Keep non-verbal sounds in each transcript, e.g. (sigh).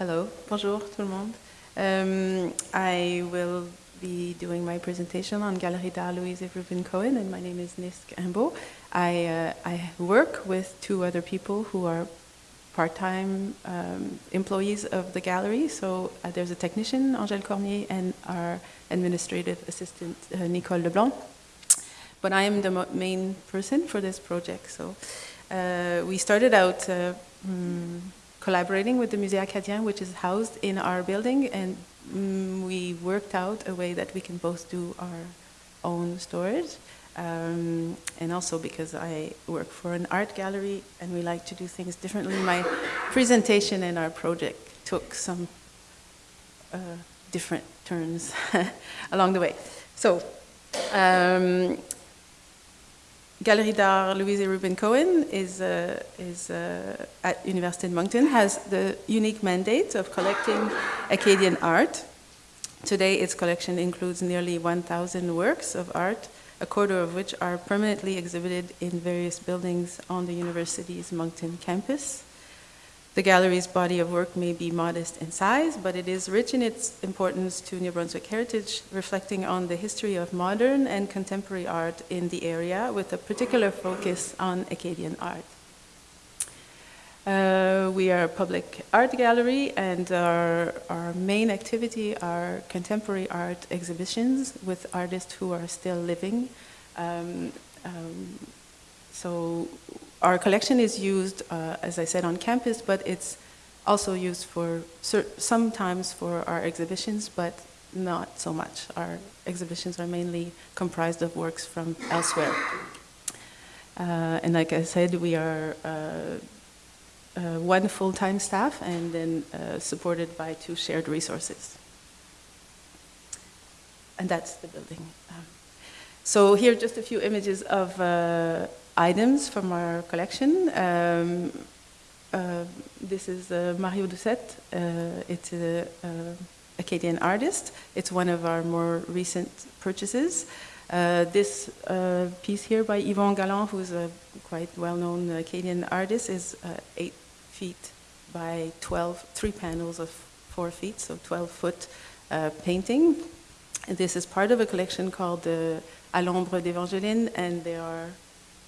Hello, bonjour tout le monde. Um, I will be doing my presentation on Galerie d'Art Louise Reuben Cohen, and my name is Nisk Imbeault. I, uh, I work with two other people who are part-time um, employees of the gallery. So uh, there's a technician, Angèle Cormier, and our administrative assistant, uh, Nicole Leblanc. But I am the main person for this project. So uh, we started out mm, collaborating with the Musée Acadien, which is housed in our building, and mm, we worked out a way that we can both do our own storage. Um, and also because I work for an art gallery and we like to do things differently, my presentation and our project took some uh, different turns (laughs) along the way. So, um, Galerie d'Art Louise Reuben Cohen is, uh, is uh, at University of Moncton, has the unique mandate of collecting Acadian art. Today its collection includes nearly 1,000 works of art a quarter of which are permanently exhibited in various buildings on the university's Moncton campus. The gallery's body of work may be modest in size, but it is rich in its importance to New Brunswick heritage, reflecting on the history of modern and contemporary art in the area, with a particular focus on Acadian art. Uh, we are a public art gallery and our, our main activity are contemporary art exhibitions with artists who are still living. Um, um, so our collection is used, uh, as I said, on campus, but it's also used for sometimes for our exhibitions, but not so much. Our exhibitions are mainly comprised of works from elsewhere. Uh, and like I said, we are uh, uh, one full-time staff and then uh, supported by two shared resources. And that's the building. Um, so here are just a few images of uh, items from our collection. Um, uh, this is uh, Mario Doucet. Uh, it's an Acadian artist. It's one of our more recent purchases. Uh, this uh, piece here by Yvon Gallant, who's a quite well-known Acadian artist, is uh, eight feet by 12, three panels of four feet, so 12 foot uh, painting. And this is part of a collection called the À d'Evangeline, and there are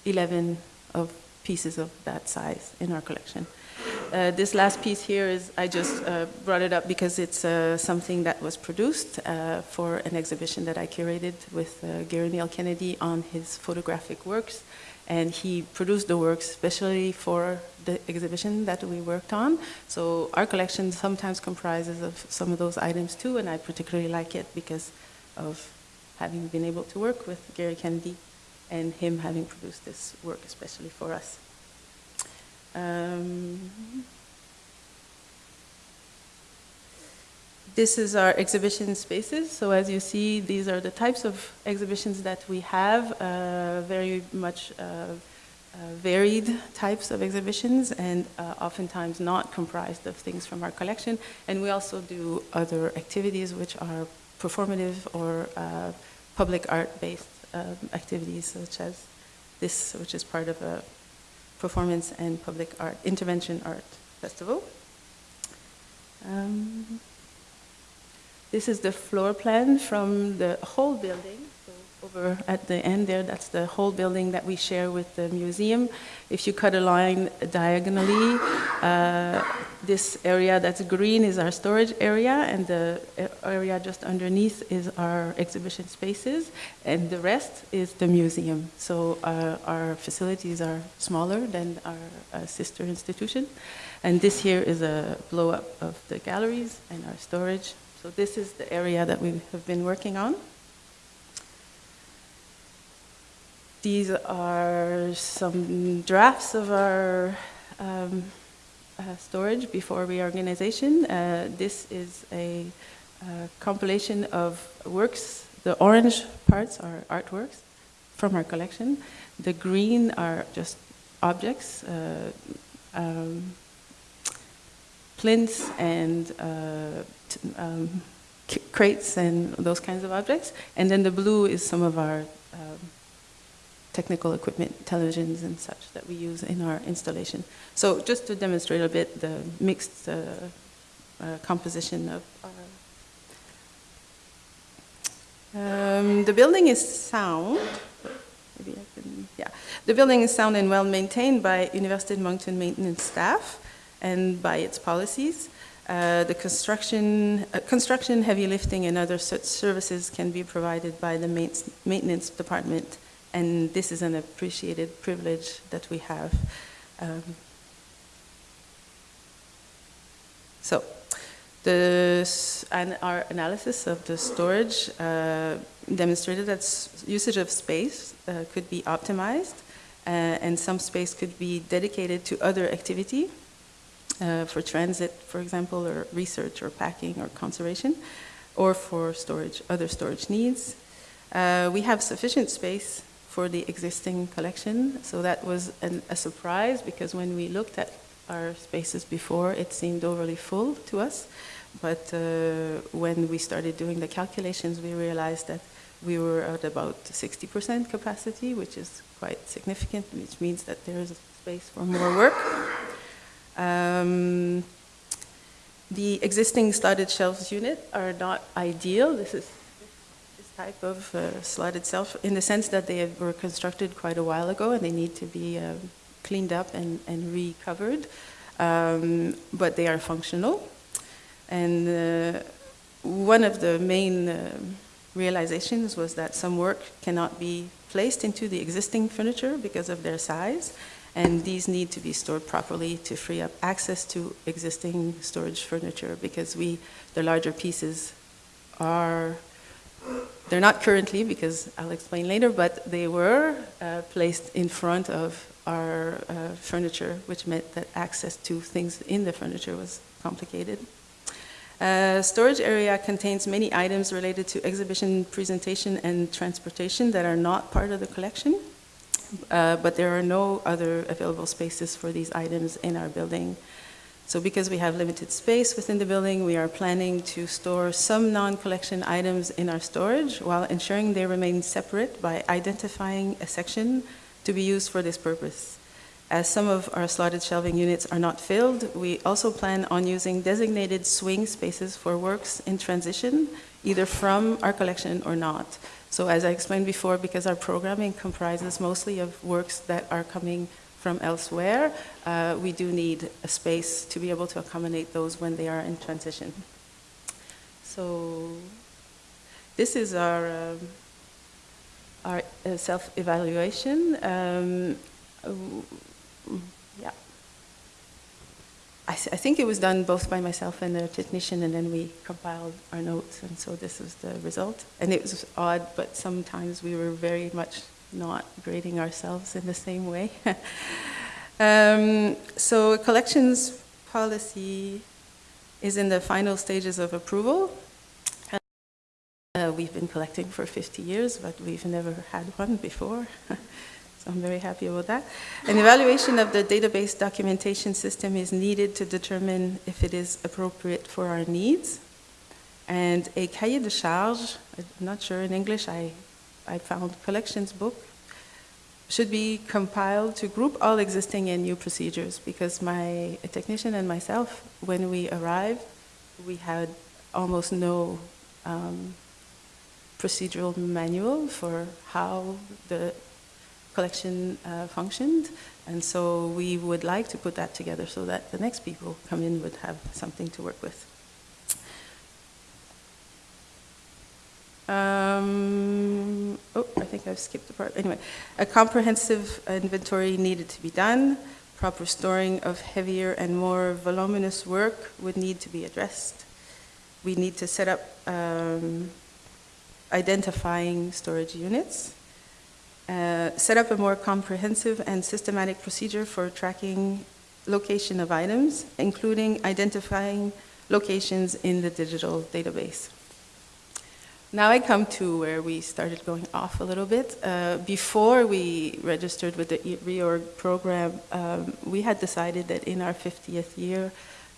11 of pieces of that size in our collection. Uh, this last piece here is, I just uh, brought it up because it's uh, something that was produced uh, for an exhibition that I curated with uh, Garry Neill Kennedy on his photographic works. And he produced the works especially for the exhibition that we worked on. So our collection sometimes comprises of some of those items too, and I particularly like it because of having been able to work with Garry Kennedy and him having produced this work especially for us. Um, this is our exhibition spaces. So as you see, these are the types of exhibitions that we have, uh, very much uh, uh, varied types of exhibitions and uh, oftentimes not comprised of things from our collection. And we also do other activities which are performative or uh, public art-based um, activities such as this, which is part of a performance and public art, intervention art festival. Um, this is the floor plan from the whole building So over at the end there, that's the whole building that we share with the museum. If you cut a line diagonally, uh, this area that's green is our storage area, and the area just underneath is our exhibition spaces, and the rest is the museum. So uh, our facilities are smaller than our uh, sister institution. And this here is a blow-up of the galleries and our storage. So this is the area that we have been working on. These are some drafts of our um, uh, storage before reorganization. Uh, this is a uh, compilation of works. The orange parts are artworks from our collection. The green are just objects, uh, um, plinths and uh, um, crates and those kinds of objects. And then the blue is some of our um, technical equipment, televisions and such that we use in our installation. So just to demonstrate a bit the mixed uh, uh, composition of our. Um, the building is sound. Maybe I can, yeah. The building is sound and well maintained by University of Moncton maintenance staff and by its policies. Uh, the construction, uh, construction, heavy lifting, and other such services can be provided by the maintenance department, and this is an appreciated privilege that we have. Um, so, the, and our analysis of the storage uh, demonstrated that usage of space uh, could be optimized, uh, and some space could be dedicated to other activity, uh, for transit, for example, or research or packing or conservation, or for storage, other storage needs. Uh, we have sufficient space for the existing collection, so that was an, a surprise because when we looked at our spaces before, it seemed overly full to us. But uh, when we started doing the calculations, we realized that we were at about 60% capacity, which is quite significant, which means that there is space for more work. Um, the existing slotted shelves unit are not ideal. This is type of uh, shelf in the sense that they were constructed quite a while ago and they need to be um, cleaned up and, and recovered. Um, but they are functional. And uh, one of the main uh, realizations was that some work cannot be placed into the existing furniture because of their size and these need to be stored properly to free up access to existing storage furniture because we, the larger pieces are, they're not currently because I'll explain later, but they were uh, placed in front of our uh, furniture, which meant that access to things in the furniture was complicated. Uh, storage area contains many items related to exhibition, presentation, and transportation that are not part of the collection. Uh, but there are no other available spaces for these items in our building. So because we have limited space within the building, we are planning to store some non-collection items in our storage while ensuring they remain separate by identifying a section to be used for this purpose. As some of our slotted shelving units are not filled, we also plan on using designated swing spaces for works in transition, either from our collection or not. So as I explained before, because our programming comprises mostly of works that are coming from elsewhere, uh, we do need a space to be able to accommodate those when they are in transition. So this is our, um, our uh, self-evaluation. Um, yeah. I, th I, think it was done both by myself and the technician, and then we compiled our notes, and so this was the result. And it was odd, but sometimes we were very much not grading ourselves in the same way. (laughs) um, so collections policy is in the final stages of approval. Uh, we've been collecting for 50 years, but we've never had one before. (laughs) So I'm very happy about that. An evaluation of the database documentation system is needed to determine if it is appropriate for our needs. And a cahier de charge, I'm not sure in English, I, I found collections book, should be compiled to group all existing and new procedures because my technician and myself, when we arrived, we had almost no um, procedural manual for how the collection uh, functioned. And so we would like to put that together so that the next people come in would have something to work with. Um, oh, I think I've skipped a part. Anyway, a comprehensive inventory needed to be done. Proper storing of heavier and more voluminous work would need to be addressed. We need to set up um, identifying storage units uh, set up a more comprehensive and systematic procedure for tracking location of items, including identifying locations in the digital database. Now I come to where we started going off a little bit. Uh, before we registered with the reorg program, um, we had decided that in our 50th year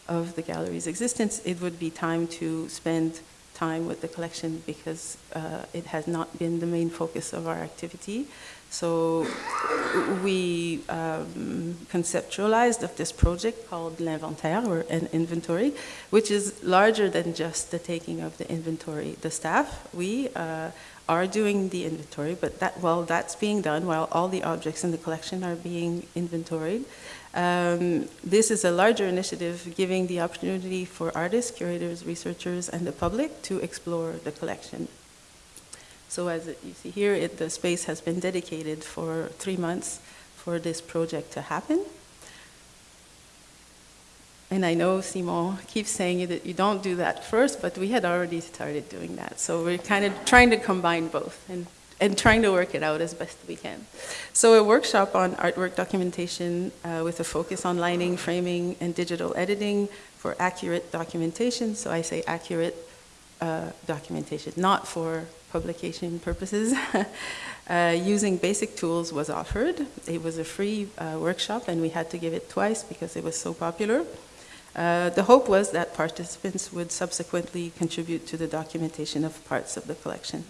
of the gallery's existence, it would be time to spend time with the collection because uh, it has not been the main focus of our activity. So we um, conceptualized of this project called l'inventaire or an inventory, which is larger than just the taking of the inventory. The staff, we uh, are doing the inventory, but that while that's being done, while all the objects in the collection are being inventoried, um, this is a larger initiative giving the opportunity for artists, curators, researchers, and the public to explore the collection. So as you see here, it, the space has been dedicated for three months for this project to happen. And I know Simon keeps saying that you don't do that first, but we had already started doing that. So we're kind of trying to combine both and, and trying to work it out as best we can. So a workshop on artwork documentation uh, with a focus on lining, framing, and digital editing for accurate documentation. So I say accurate uh, documentation, not for publication purposes. (laughs) uh, using basic tools was offered. It was a free uh, workshop and we had to give it twice because it was so popular. Uh, the hope was that participants would subsequently contribute to the documentation of parts of the collection.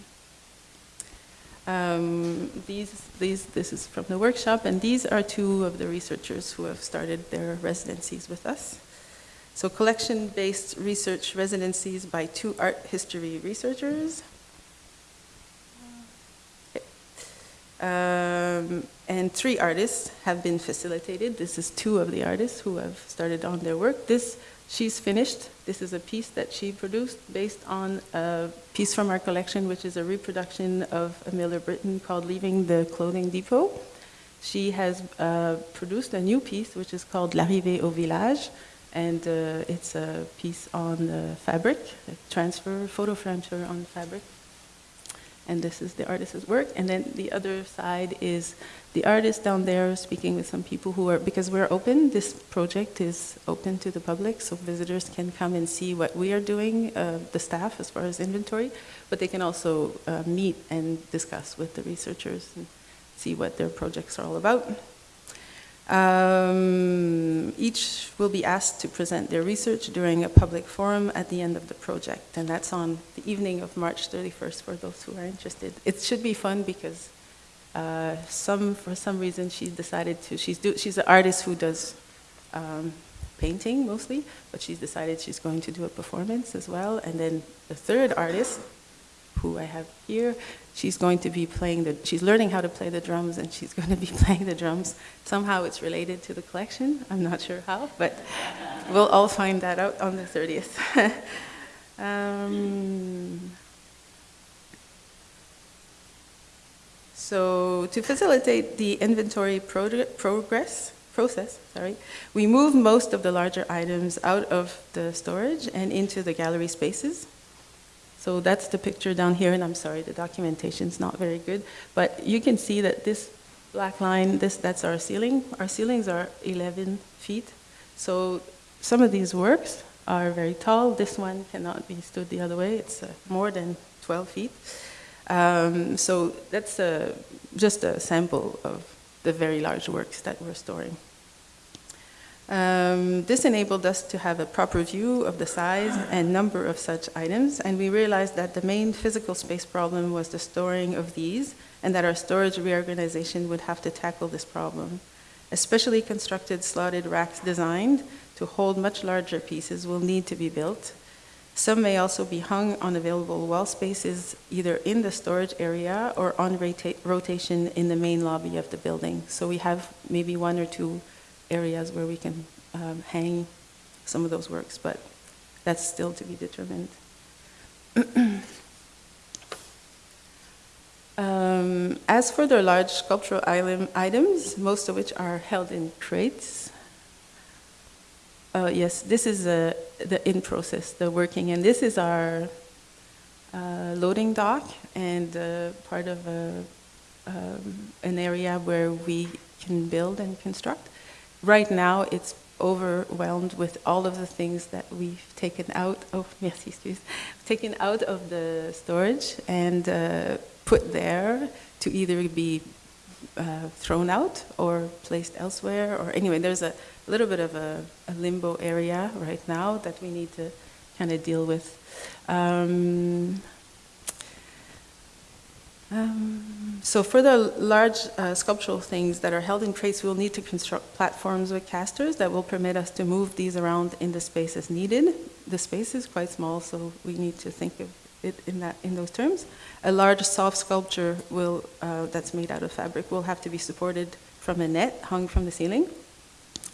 Um, these, these, this is from the workshop, and these are two of the researchers who have started their residencies with us. So collection-based research residencies by two art history researchers. Um, and three artists have been facilitated. This is two of the artists who have started on their work. This, she's finished. This is a piece that she produced based on a piece from our collection, which is a reproduction of a Miller Brittain called Leaving the Clothing Depot. She has uh, produced a new piece, which is called L'arrivée au village, and uh, it's a piece on uh, fabric, transfer, photo transfer on fabric and this is the artist's work. And then the other side is the artist down there speaking with some people who are, because we're open, this project is open to the public, so visitors can come and see what we are doing, uh, the staff as far as inventory, but they can also uh, meet and discuss with the researchers and see what their projects are all about. Um, each will be asked to present their research during a public forum at the end of the project, and that's on the evening of March 31st for those who are interested. It should be fun because uh, some, for some reason, she decided to, she's, do, she's an artist who does um, painting mostly, but she's decided she's going to do a performance as well. And then the third artist, who I have here, she's going to be playing the, she's learning how to play the drums and she's (laughs) going to be playing the drums. Somehow it's related to the collection. I'm not sure how, but we'll all find that out on the 30th. (laughs) um, so to facilitate the inventory progress, process, sorry, we move most of the larger items out of the storage and into the gallery spaces. So that's the picture down here, and I'm sorry, the documentation's not very good, but you can see that this black line, this, that's our ceiling. Our ceilings are 11 feet. So some of these works are very tall. This one cannot be stood the other way. It's uh, more than 12 feet. Um, so that's uh, just a sample of the very large works that we're storing. Um, this enabled us to have a proper view of the size and number of such items, and we realized that the main physical space problem was the storing of these, and that our storage reorganization would have to tackle this problem. Especially constructed slotted racks designed to hold much larger pieces will need to be built. Some may also be hung on available wall spaces either in the storage area or on rota rotation in the main lobby of the building. So we have maybe one or two areas where we can um, hang some of those works, but that's still to be determined. (clears throat) um, as for the large sculptural item, items, most of which are held in crates, uh, yes, this is uh, the in process, the working, and this is our uh, loading dock and uh, part of a, um, an area where we can build and construct right now it's overwhelmed with all of the things that we've taken out of (laughs) merci excuse taken out of the storage and uh, put there to either be uh, thrown out or placed elsewhere or anyway there's a little bit of a, a limbo area right now that we need to kind of deal with. Um, Um, so for the large uh, sculptural things that are held in crates, we'll need to construct platforms with casters that will permit us to move these around in the space as needed. The space is quite small, so we need to think of it in, that, in those terms. A large soft sculpture will, uh, that's made out of fabric will have to be supported from a net hung from the ceiling.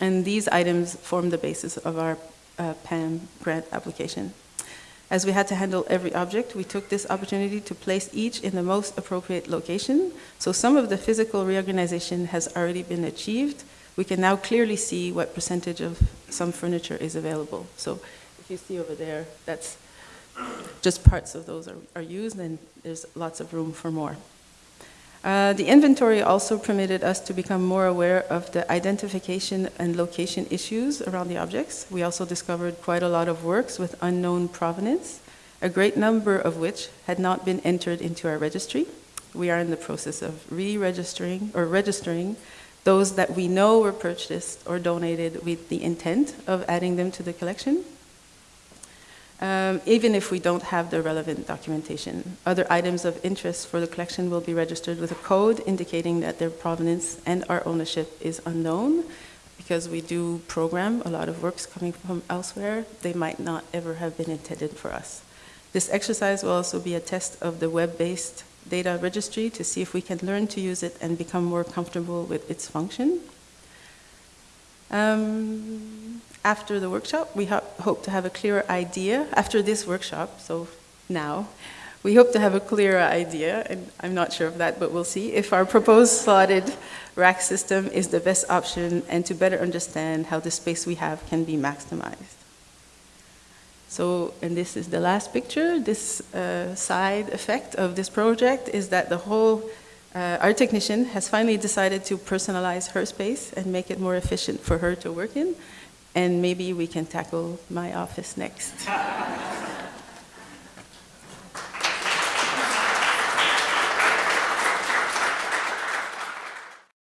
And these items form the basis of our uh, PAM grant application. As we had to handle every object, we took this opportunity to place each in the most appropriate location. So some of the physical reorganization has already been achieved. We can now clearly see what percentage of some furniture is available. So if you see over there, that's just parts of those are, are used and there's lots of room for more. Uh, the inventory also permitted us to become more aware of the identification and location issues around the objects. We also discovered quite a lot of works with unknown provenance, a great number of which had not been entered into our registry. We are in the process of re-registering or registering those that we know were purchased or donated with the intent of adding them to the collection um, even if we don't have the relevant documentation. Other items of interest for the collection will be registered with a code indicating that their provenance and our ownership is unknown. Because we do program a lot of works coming from elsewhere, they might not ever have been intended for us. This exercise will also be a test of the web-based data registry to see if we can learn to use it and become more comfortable with its function. Um, after the workshop, we ho hope to have a clearer idea, after this workshop, so now, we hope to have a clearer idea, and I'm not sure of that, but we'll see, if our proposed slotted rack system is the best option and to better understand how the space we have can be maximized. So, and this is the last picture, this uh, side effect of this project is that the whole, uh, our technician has finally decided to personalize her space and make it more efficient for her to work in and maybe we can tackle my office next. (laughs)